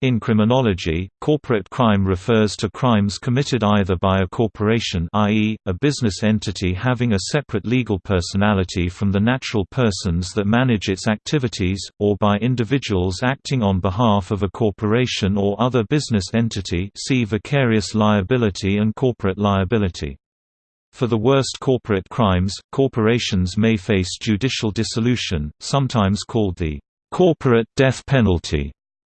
In criminology, corporate crime refers to crimes committed either by a corporation i.e., a business entity having a separate legal personality from the natural persons that manage its activities, or by individuals acting on behalf of a corporation or other business entity see vicarious liability and corporate liability. For the worst corporate crimes, corporations may face judicial dissolution, sometimes called the corporate death penalty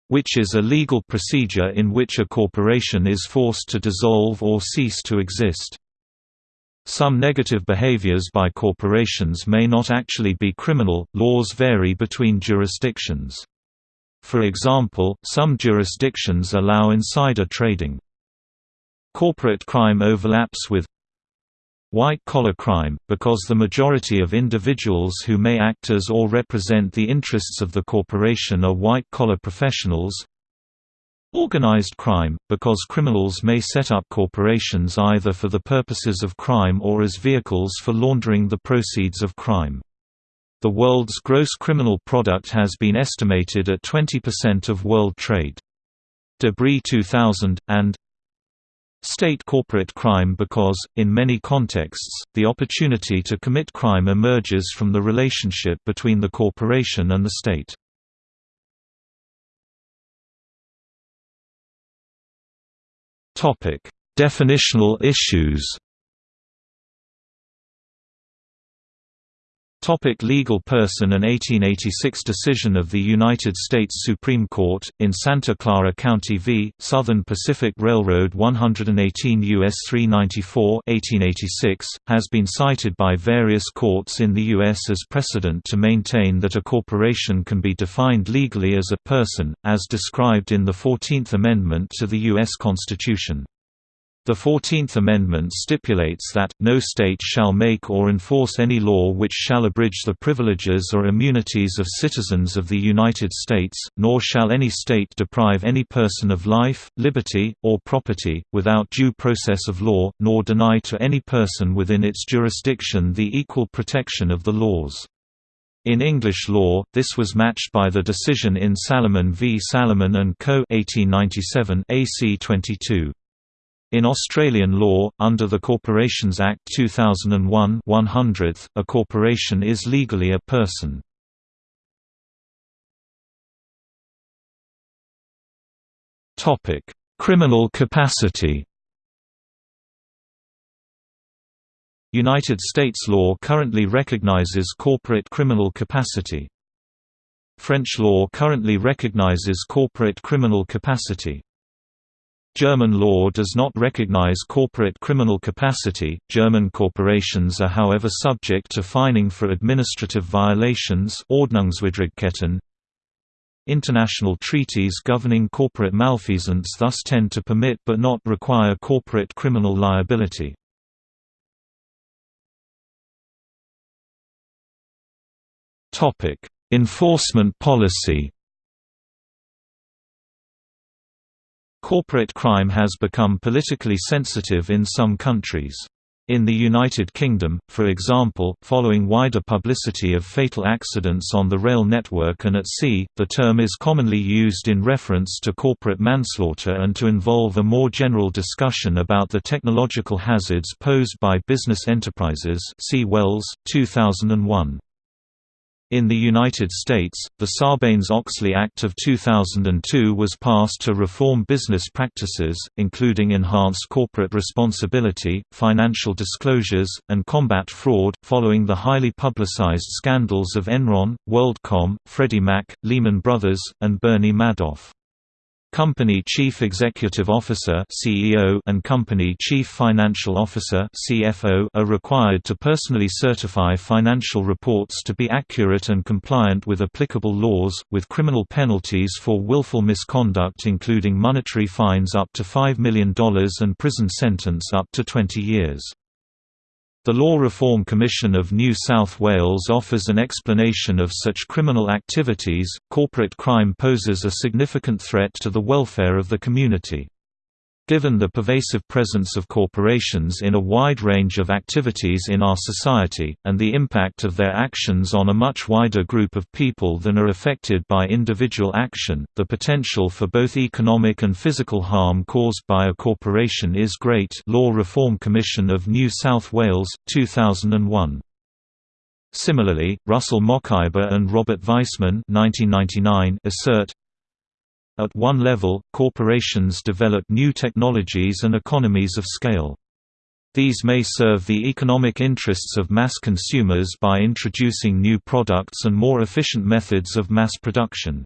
which is a legal procedure in which a corporation is forced to dissolve or cease to exist. Some negative behaviors by corporations may not actually be criminal, laws vary between jurisdictions. For example, some jurisdictions allow insider trading. Corporate crime overlaps with white-collar crime, because the majority of individuals who may act as or represent the interests of the corporation are white-collar professionals Organized crime, because criminals may set up corporations either for the purposes of crime or as vehicles for laundering the proceeds of crime. The world's gross criminal product has been estimated at 20% of world trade. de Brie 2000, and State corporate crime because, in many contexts, the opportunity to commit crime emerges from the relationship between the corporation and the state. Definitional issues Topic legal person An 1886 decision of the United States Supreme Court, in Santa Clara County v. Southern Pacific Railroad 118 U.S. 394 1886, has been cited by various courts in the U.S. as precedent to maintain that a corporation can be defined legally as a person, as described in the Fourteenth Amendment to the U.S. Constitution. The Fourteenth Amendment stipulates that, no state shall make or enforce any law which shall abridge the privileges or immunities of citizens of the United States, nor shall any state deprive any person of life, liberty, or property, without due process of law, nor deny to any person within its jurisdiction the equal protection of the laws. In English law, this was matched by the decision in Salomon v. Salomon and Co. 1897 AC 22. In Australian law, under the Corporations Act 2001 100th, a corporation is legally a person. Criminal capacity United States law currently recognizes corporate criminal capacity. French law currently recognizes corporate criminal capacity. German law does not recognize corporate criminal capacity. German corporations are however subject to fining for administrative violations. International treaties governing corporate malfeasance thus tend to permit but not require corporate criminal liability. Topic: Enforcement policy Corporate crime has become politically sensitive in some countries. In the United Kingdom, for example, following wider publicity of fatal accidents on the rail network and at sea, the term is commonly used in reference to corporate manslaughter and to involve a more general discussion about the technological hazards posed by business enterprises see Wells, 2001. In the United States, the Sarbanes-Oxley Act of 2002 was passed to reform business practices, including enhanced corporate responsibility, financial disclosures, and combat fraud, following the highly publicized scandals of Enron, WorldCom, Freddie Mac, Lehman Brothers, and Bernie Madoff. Company Chief Executive Officer (CEO) and Company Chief Financial Officer (CFO) are required to personally certify financial reports to be accurate and compliant with applicable laws, with criminal penalties for willful misconduct including monetary fines up to $5 million and prison sentence up to 20 years. The Law Reform Commission of New South Wales offers an explanation of such criminal activities. Corporate crime poses a significant threat to the welfare of the community. Given the pervasive presence of corporations in a wide range of activities in our society, and the impact of their actions on a much wider group of people than are affected by individual action, the potential for both economic and physical harm caused by a corporation is great Law Reform Commission of New South Wales, 2001. Similarly, Russell Mokhiber and Robert Weissman assert, at one level, corporations develop new technologies and economies of scale. These may serve the economic interests of mass consumers by introducing new products and more efficient methods of mass production.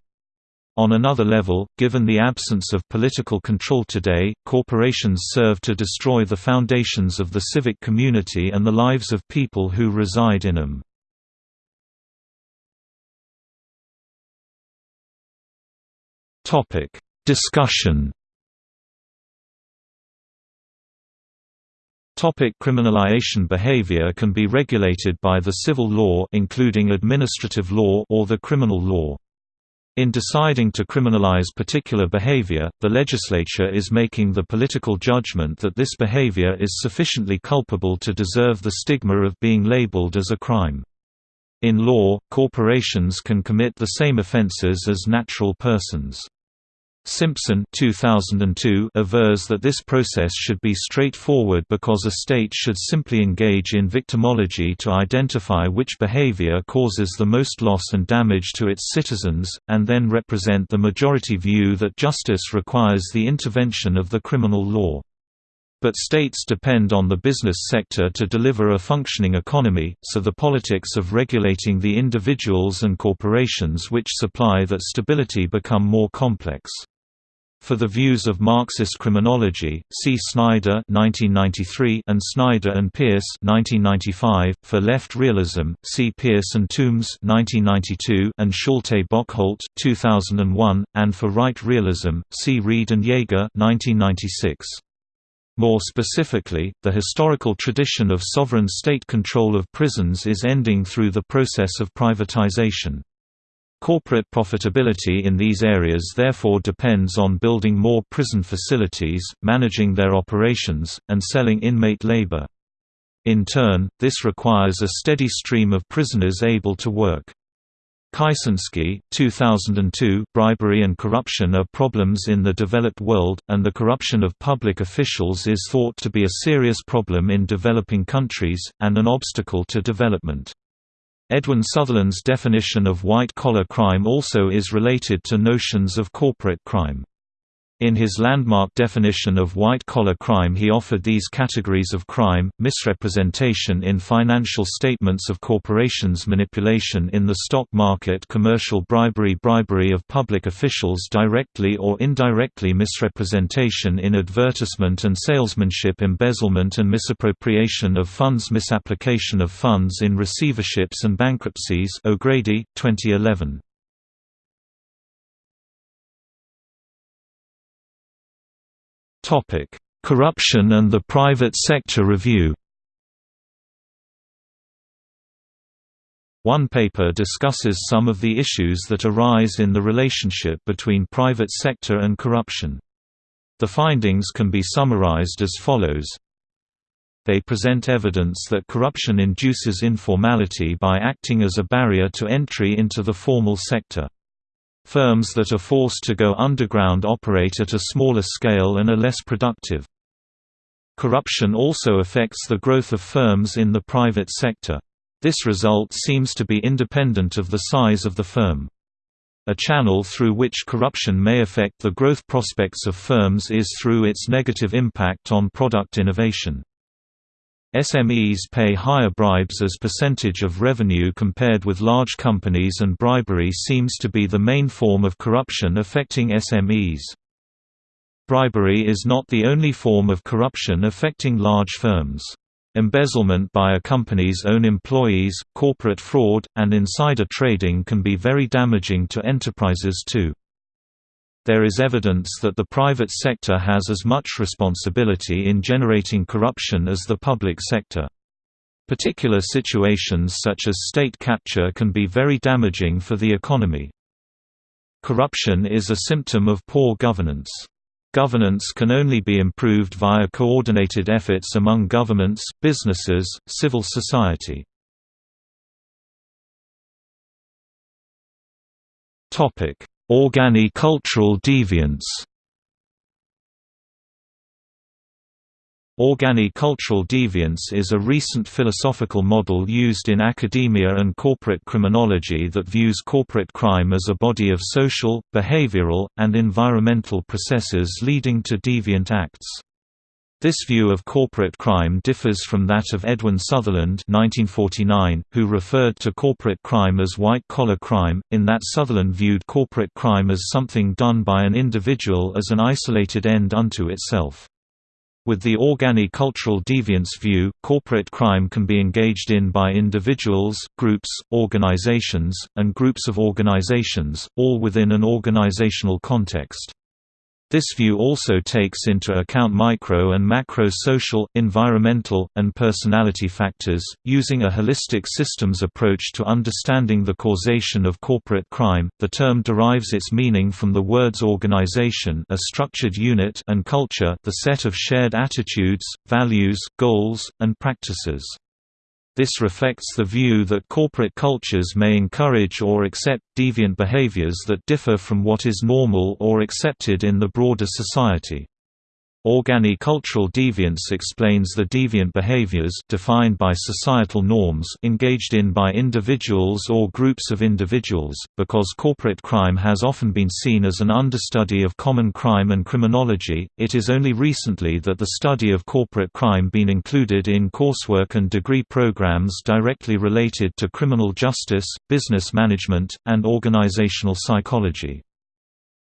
On another level, given the absence of political control today, corporations serve to destroy the foundations of the civic community and the lives of people who reside in them. Topic: Discussion. Topic criminalization behavior can be regulated by the civil law including administrative law or the criminal law. In deciding to criminalize particular behavior, the legislature is making the political judgment that this behavior is sufficiently culpable to deserve the stigma of being labeled as a crime. In law, corporations can commit the same offenses as natural persons. Simpson 2002 avers that this process should be straightforward because a state should simply engage in victimology to identify which behavior causes the most loss and damage to its citizens, and then represent the majority view that justice requires the intervention of the criminal law. But states depend on the business sector to deliver a functioning economy, so the politics of regulating the individuals and corporations which supply that stability become more complex. For the views of Marxist criminology, see Snider (1993) and Snider and Pearce (1995). For left realism, see Pearce and Tombs (1992) and Schulte Bockholt (2001), and for right realism, see Reed and Yeager (1996). More specifically, the historical tradition of sovereign state control of prisons is ending through the process of privatization. Corporate profitability in these areas therefore depends on building more prison facilities, managing their operations, and selling inmate labor. In turn, this requires a steady stream of prisoners able to work. Kicenski, 2002, Bribery and corruption are problems in the developed world, and the corruption of public officials is thought to be a serious problem in developing countries, and an obstacle to development. Edwin Sutherland's definition of white-collar crime also is related to notions of corporate crime. In his landmark definition of white-collar crime he offered these categories of crime, misrepresentation in financial statements of corporations manipulation in the stock market commercial bribery bribery of public officials directly or indirectly misrepresentation in advertisement and salesmanship embezzlement and misappropriation of funds misapplication of funds in receiverships and bankruptcies O'Grady, 2011. Corruption and the Private Sector Review. One paper discusses some of the issues that arise in the relationship between private sector and corruption. The findings can be summarized as follows. They present evidence that corruption induces informality by acting as a barrier to entry into the formal sector. Firms that are forced to go underground operate at a smaller scale and are less productive. Corruption also affects the growth of firms in the private sector. This result seems to be independent of the size of the firm. A channel through which corruption may affect the growth prospects of firms is through its negative impact on product innovation. SMEs pay higher bribes as percentage of revenue compared with large companies and bribery seems to be the main form of corruption affecting SMEs. Bribery is not the only form of corruption affecting large firms. Embezzlement by a company's own employees, corporate fraud, and insider trading can be very damaging to enterprises too. There is evidence that the private sector has as much responsibility in generating corruption as the public sector. Particular situations such as state capture can be very damaging for the economy. Corruption is a symptom of poor governance. Governance can only be improved via coordinated efforts among governments, businesses, civil society. Organicultural deviance Organicultural deviance is a recent philosophical model used in academia and corporate criminology that views corporate crime as a body of social, behavioral, and environmental processes leading to deviant acts. This view of corporate crime differs from that of Edwin Sutherland 1949, who referred to corporate crime as white-collar crime, in that Sutherland viewed corporate crime as something done by an individual as an isolated end unto itself. With the organi cultural deviance view, corporate crime can be engaged in by individuals, groups, organizations, and groups of organizations, all within an organizational context. This view also takes into account micro and macro social, environmental, and personality factors, using a holistic systems approach to understanding the causation of corporate crime. The term derives its meaning from the words organization, a structured unit, and culture, the set of shared attitudes, values, goals, and practices. This reflects the view that corporate cultures may encourage or accept deviant behaviors that differ from what is normal or accepted in the broader society. Organicultural deviance explains the deviant behaviors defined by societal norms engaged in by individuals or groups of individuals, because corporate crime has often been seen as an understudy of common crime and criminology, it is only recently that the study of corporate crime been included in coursework and degree programs directly related to criminal justice, business management, and organizational psychology.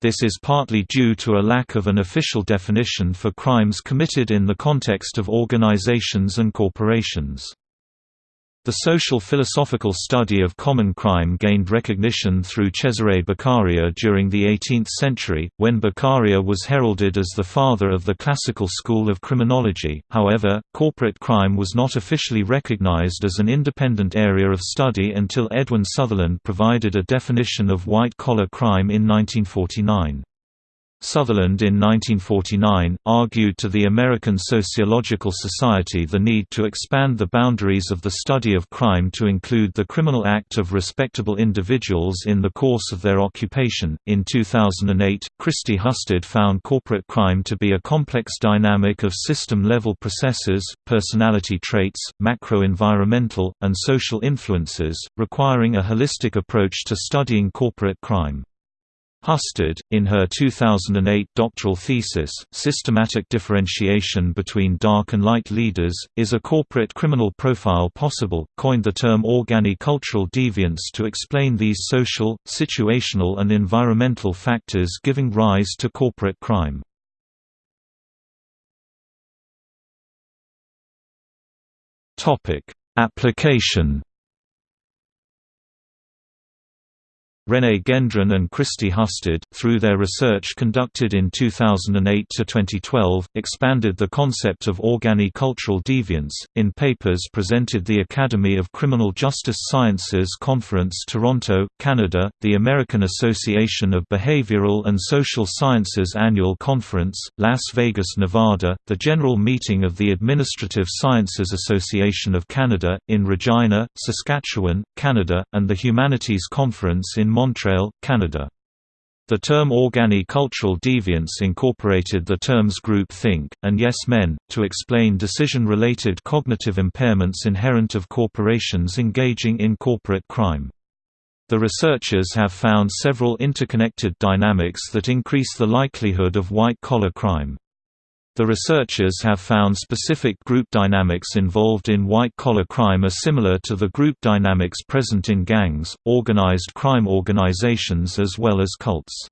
This is partly due to a lack of an official definition for crimes committed in the context of organizations and corporations. The social philosophical study of common crime gained recognition through Cesare Beccaria during the 18th century, when Beccaria was heralded as the father of the classical school of criminology. However, corporate crime was not officially recognized as an independent area of study until Edwin Sutherland provided a definition of white-collar crime in 1949. Sutherland in 1949, argued to the American Sociological Society the need to expand the boundaries of the study of crime to include the criminal act of respectable individuals in the course of their occupation. In 2008, Christy Husted found corporate crime to be a complex dynamic of system level processes, personality traits, macro environmental, and social influences, requiring a holistic approach to studying corporate crime. Husted, in her 2008 doctoral thesis, Systematic Differentiation Between Dark and Light Leaders, Is a Corporate Criminal Profile Possible?, coined the term organicultural deviance to explain these social, situational and environmental factors giving rise to corporate crime. Application René Gendron and Christy Husted, through their research conducted in 2008–2012, expanded the concept of organicultural deviance, in papers presented the Academy of Criminal Justice Sciences Conference Toronto, Canada, the American Association of Behavioral and Social Sciences Annual Conference, Las Vegas, Nevada, the General Meeting of the Administrative Sciences Association of Canada, in Regina, Saskatchewan, Canada, and the Humanities Conference in Montreal, Canada. The term organicultural deviance incorporated the terms group think, and yes men, to explain decision-related cognitive impairments inherent of corporations engaging in corporate crime. The researchers have found several interconnected dynamics that increase the likelihood of white-collar crime. The researchers have found specific group dynamics involved in white-collar crime are similar to the group dynamics present in gangs, organized crime organizations as well as cults.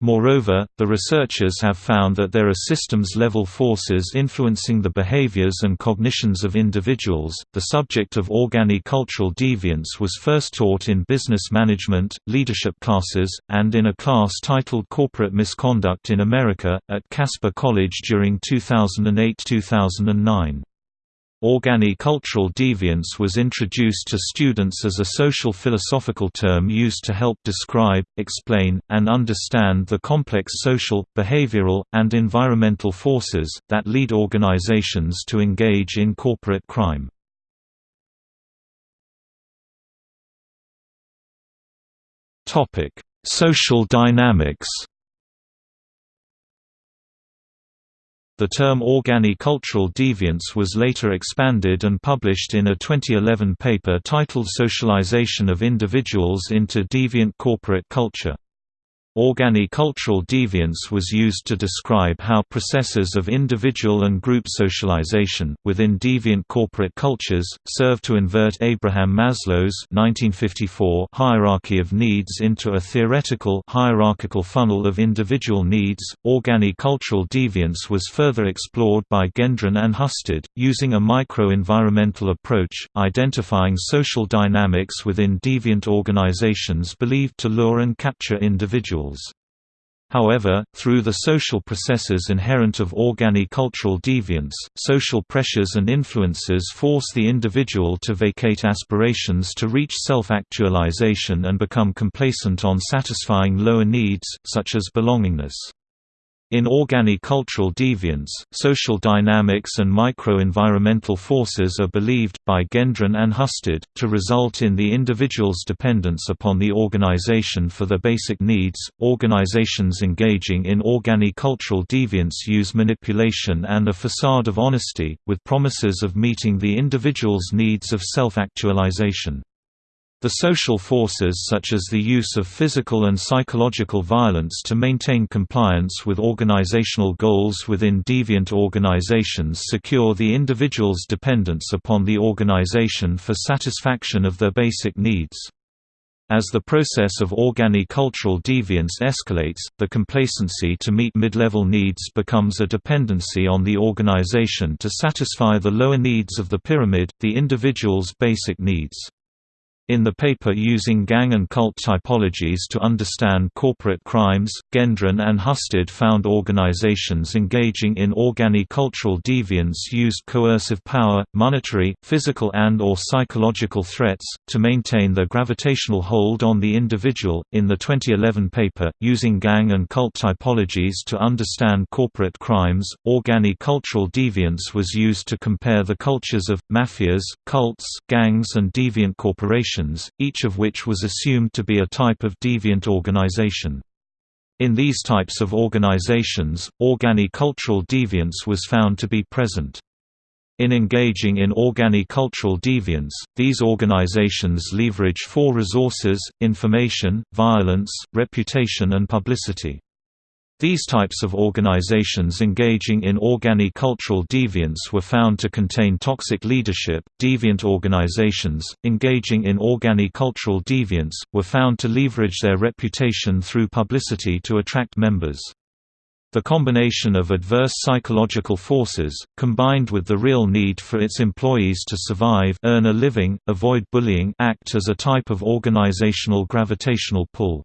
Moreover, the researchers have found that there are systems-level forces influencing the behaviors and cognitions of individuals. The subject of organicultural deviance was first taught in business management, leadership classes, and in a class titled Corporate Misconduct in America, at Casper College during 2008 2009. Organicultural deviance was introduced to students as a social philosophical term used to help describe, explain, and understand the complex social, behavioral, and environmental forces, that lead organizations to engage in corporate crime. Social dynamics The term organicultural deviance was later expanded and published in a 2011 paper titled Socialization of Individuals into Deviant Corporate Culture. Organicultural deviance was used to describe how processes of individual and group socialization, within deviant corporate cultures, serve to invert Abraham Maslow's 1954 hierarchy of needs into a theoretical hierarchical funnel of individual needs. Organicultural deviance was further explored by Gendron and Husted, using a micro-environmental approach, identifying social dynamics within deviant organizations believed to lure and capture individuals. However, through the social processes inherent of organicultural deviance, social pressures and influences force the individual to vacate aspirations to reach self-actualization and become complacent on satisfying lower needs, such as belongingness. In organicultural deviance, social dynamics and micro-environmental forces are believed, by Gendron and Husted, to result in the individual's dependence upon the organization for their basic needs. Organizations engaging in organicultural deviance use manipulation and a facade of honesty, with promises of meeting the individual's needs of self-actualization. The social forces such as the use of physical and psychological violence to maintain compliance with organizational goals within deviant organizations secure the individual's dependence upon the organization for satisfaction of their basic needs. As the process of organicultural deviance escalates, the complacency to meet mid-level needs becomes a dependency on the organization to satisfy the lower needs of the pyramid, the individual's basic needs. In the paper Using Gang and Cult Typologies to Understand Corporate Crimes, Gendron and Husted found organizations engaging in organicultural deviance used coercive power, monetary, physical and or psychological threats, to maintain their gravitational hold on the individual. In the 2011 paper, Using Gang and Cult Typologies to Understand Corporate Crimes, organicultural deviance was used to compare the cultures of, mafias, cults, gangs and deviant corporations each of which was assumed to be a type of deviant organization. In these types of organizations, organicultural deviance was found to be present. In engaging in organicultural deviance, these organizations leverage four resources, information, violence, reputation and publicity. These types of organizations engaging in organicultural deviance were found to contain toxic leadership. Deviant organizations, engaging in organicultural deviance, were found to leverage their reputation through publicity to attract members. The combination of adverse psychological forces, combined with the real need for its employees to survive earn a living, avoid bullying act as a type of organizational gravitational pull.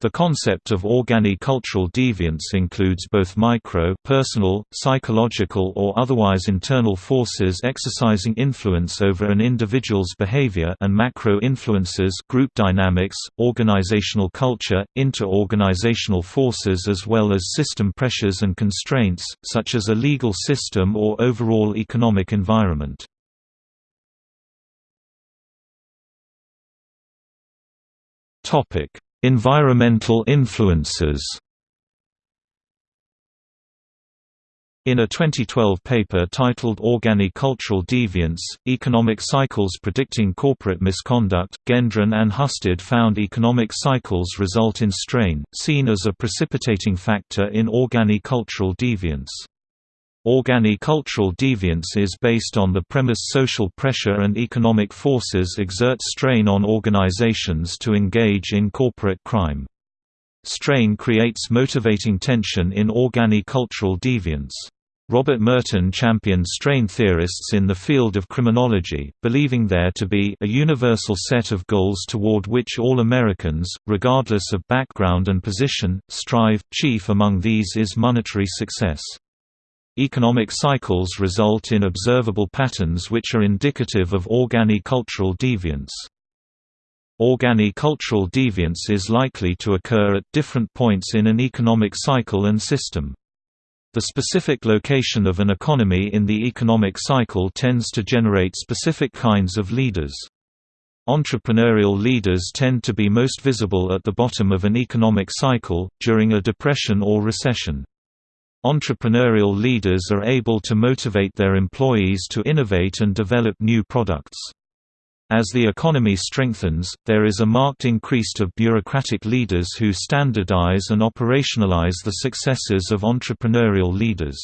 The concept of organicultural deviance includes both micro personal, psychological or otherwise internal forces exercising influence over an individual's behavior and macro influences group dynamics, organizational culture, inter-organizational forces as well as system pressures and constraints, such as a legal system or overall economic environment. Topic Environmental influences In a 2012 paper titled Organicultural Deviance, Economic Cycles Predicting Corporate Misconduct, Gendron and Husted found economic cycles result in strain, seen as a precipitating factor in organicultural deviance. Organicultural deviance is based on the premise social pressure and economic forces exert strain on organizations to engage in corporate crime. Strain creates motivating tension in organicultural deviance. Robert Merton championed strain theorists in the field of criminology, believing there to be a universal set of goals toward which all Americans, regardless of background and position, strive. Chief among these is monetary success. Economic cycles result in observable patterns which are indicative of organicultural deviance. Organicultural deviance is likely to occur at different points in an economic cycle and system. The specific location of an economy in the economic cycle tends to generate specific kinds of leaders. Entrepreneurial leaders tend to be most visible at the bottom of an economic cycle, during a depression or recession. Entrepreneurial leaders are able to motivate their employees to innovate and develop new products. As the economy strengthens, there is a marked increase of bureaucratic leaders who standardize and operationalize the successes of entrepreneurial leaders.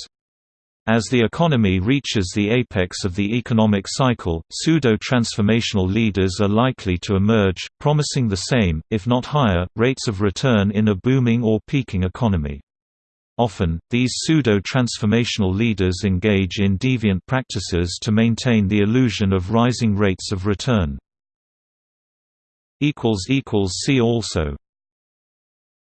As the economy reaches the apex of the economic cycle, pseudo-transformational leaders are likely to emerge, promising the same, if not higher, rates of return in a booming or peaking economy. Often, these pseudo-transformational leaders engage in deviant practices to maintain the illusion of rising rates of return. See also